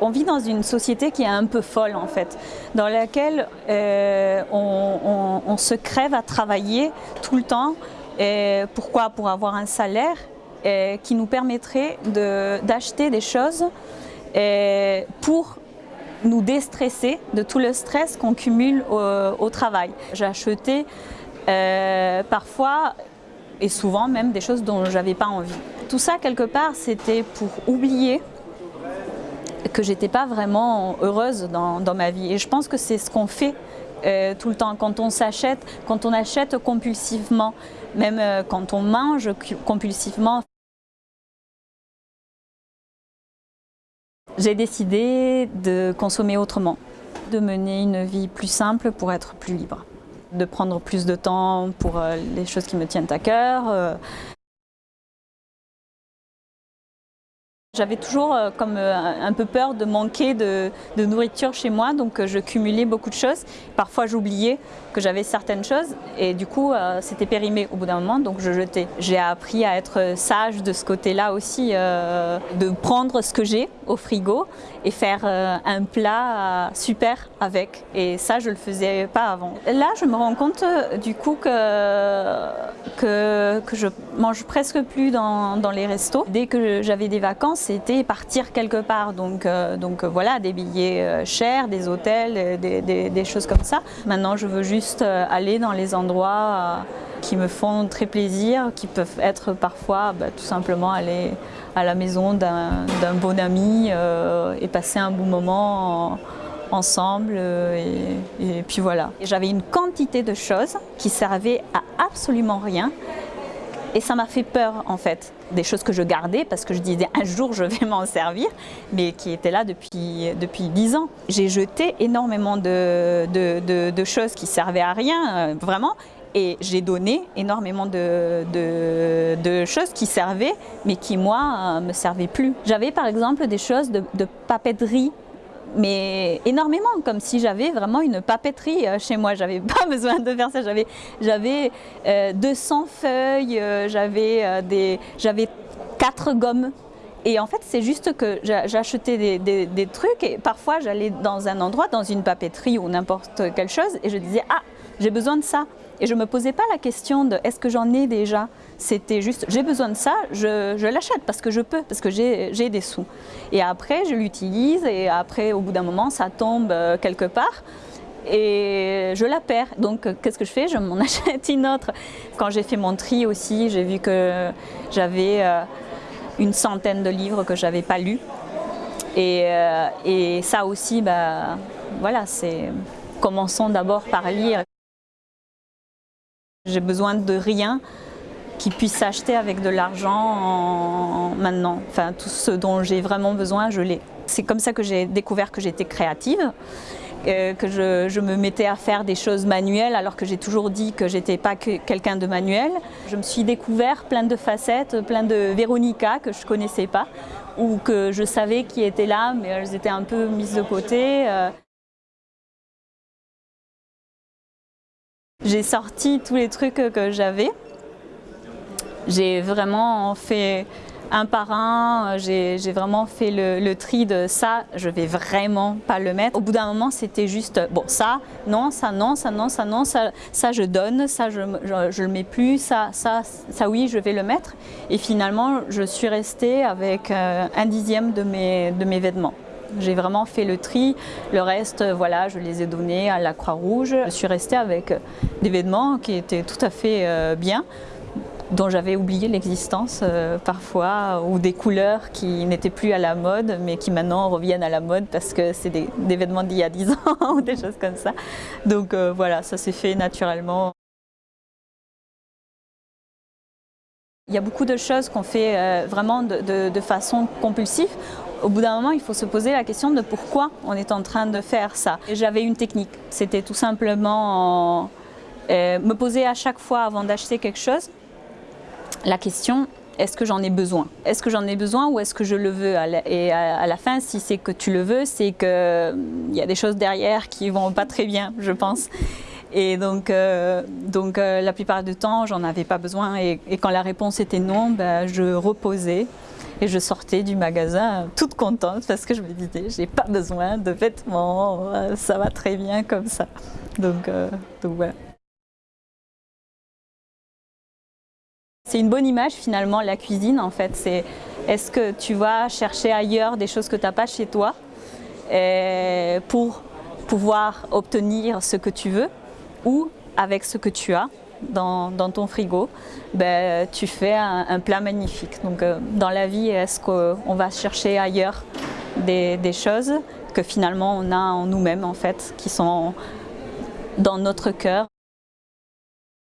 On vit dans une société qui est un peu folle en fait, dans laquelle euh, on, se crève à travailler tout le temps. Et pourquoi? Pour avoir un salaire qui nous permettrait d'acheter des choses pour nous déstresser de tout le stress qu'on cumule au, travail. J'ai acheté euh, parfois et souvent même des choses dont je n'avais pas envie. Tout ça quelque part c'était pour oublier que j'étais pas vraiment heureuse dans, ma vie. Et je pense que c'est ce qu'on fait euh, tout le temps. Quand on s'achète, quand on achète compulsivement, même euh, quand on mange compulsivement. J'ai décidé de consommer autrement, de mener une vie plus simple pour être plus libre, de prendre plus de temps pour euh, les choses qui me tiennent à cœur, J'avais toujours euh, comme euh, un peu peur de manquer de, nourriture chez moi, donc euh, je cumulais beaucoup de choses. Parfois j'oubliais que j'avais certaines choses et du coup c'était périmé au bout d'un moment, donc je jetais. J'ai appris à être sage de ce côté-là aussi, de prendre ce que j'ai au frigo et faire un plat super avec. Et ça je le faisais pas avant. Là je me rends compte du coup que, que, que je mange presque plus dans, dans les restos. Dès que j'avais des vacances, c'était partir quelque part. Donc, euh, donc euh, voilà, des billets euh, chers, des hôtels, des, choses comme ça. Maintenant, je veux juste aller dans les endroits qui me font très plaisir, qui peuvent être parfois bah, tout simplement aller à la maison d'un bon ami et passer un bon moment ensemble et, puis voilà. J'avais une quantité de choses qui servaient à absolument rien et ça m'a fait peur en fait. Des choses que je gardais parce que je disais un jour je vais m'en servir, mais qui étaient là depuis, depuis 10 ans. J'ai jeté énormément de, de, choses qui servaient à rien, euh, vraiment, et j'ai donné énormément de, de, choses qui servaient, mais qui moi, ne me servaient plus. J'avais par exemple des choses de, papeterie mais énormément, comme si j'avais vraiment une papeterie euh, chez moi. J'avais pas besoin de faire ça. J'avais j'avais 200 euh, feuilles, euh, j'avais j'avais quatre gommes. Et en fait, c'est juste que j'achetais des, trucs et parfois j'allais dans un endroit, dans une papeterie ou n'importe quelle chose et je disais « Ah, j'ai besoin de ça ». Et je ne me posais pas la question de est-ce que j'en ai déjà? C'était juste j'ai besoin de ça, je, l'achète parce que je peux, parce que j'ai des sous. Et après je l'utilise et après au bout d'un moment ça tombe euh, quelque part et je la perds. Donc qu'est-ce que je fais? Je m'en achète une autre. Quand j'ai fait mon tri aussi, j'ai vu que j'avais euh, une centaine de livres que je n'avais pas lus. Et, euh, et, ça aussi, bah, voilà, c'est commençons d'abord par lire. J'ai besoin de rien qui puisse s'acheter avec de l'argent maintenant. Enfin, tout ce dont j'ai vraiment besoin, je l'ai. C'est comme ça que j'ai découvert que j'étais créative, euh, que je, me mettais à faire des choses manuelles alors que j'ai toujours dit que j'étais pas quelqu'un de manuel. Je me suis découvert plein de facettes, plein de Véronica que je connaissais pas ou que je savais qui étaient là mais elles étaient un peu mises de côté. J'ai sorti tous les trucs que j'avais. J'ai vraiment fait un par un, j'ai vraiment fait le, tri de ça, je vais vraiment pas le mettre. Au bout d'un moment, c'était juste, bon, ça, non, ça, non, ça, non, ça, non, ça, ça je donne, ça, je, je, le mets plus, ça, ça, ça, oui, je vais le mettre. Et finalement, je suis restée avec euh, un dixième de mes, de mes vêtements. J'ai vraiment fait le tri, le reste, voilà, je les ai donnés à la Croix-Rouge. Je suis restée avec des vêtements qui étaient tout à fait euh, bien, dont j'avais oublié l'existence euh, parfois, ou des couleurs qui n'étaient plus à la mode, mais qui maintenant reviennent à la mode parce que c'est des, vêtements d'il y a 10 ans, ou des choses comme ça. Donc euh, voilà, ça s'est fait naturellement. Il y a beaucoup de choses qu'on fait vraiment de façon compulsive au bout d'un moment, il faut se poser la question de pourquoi on est en train de faire ça. J'avais une technique, c'était tout simplement euh, me poser à chaque fois avant d'acheter quelque chose la question est-ce que j'en ai besoin? Est-ce que j'en ai besoin ou est-ce que je le veux? Et à la fin, si c'est que tu le veux, c'est qu'il y a des choses derrière qui vont pas très bien, je pense. Et donc, euh, donc euh, la plupart du temps, j'en avais pas besoin. Et, quand la réponse était non, ben, je reposais Et je sortais du magasin toute contente parce que je me disais, j'ai pas besoin de vêtements, ça va très bien comme ça. Donc, euh. C'est une bonne image finalement la cuisine en fait. C'est est-ce que tu vas chercher ailleurs des choses que tu n'as pas chez toi pour pouvoir obtenir ce que tu veux ou avec ce que tu as? Dans, ton frigo, ben, tu fais un, plat magnifique. Euh, dans la vie, est-ce qu'on va chercher ailleurs des, des, choses que finalement on a en nous-mêmes en fait, qui sont dans notre cœur?